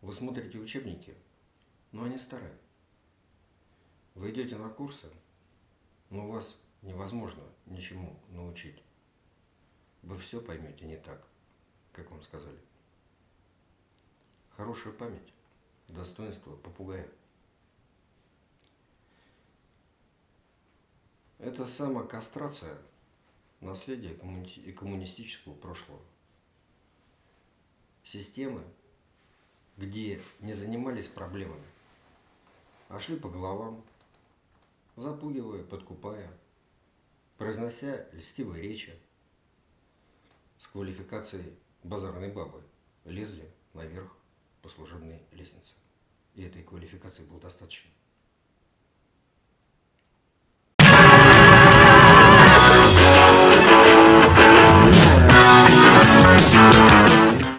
Вы смотрите учебники, но они старые. Вы идете на курсы, но вас невозможно ничему научить. Вы все поймете не так, как вам сказали. Хорошая память – достоинство попугая. Это самокастрация наследия коммуни- коммунистического прошлого. Системы, где не занимались проблемами, а шли по головам, запугивая, подкупая, произнося льстивые речи с квалификацией базарной бабы, лезли наверх по служебной лестнице. И этой квалификации было достаточно.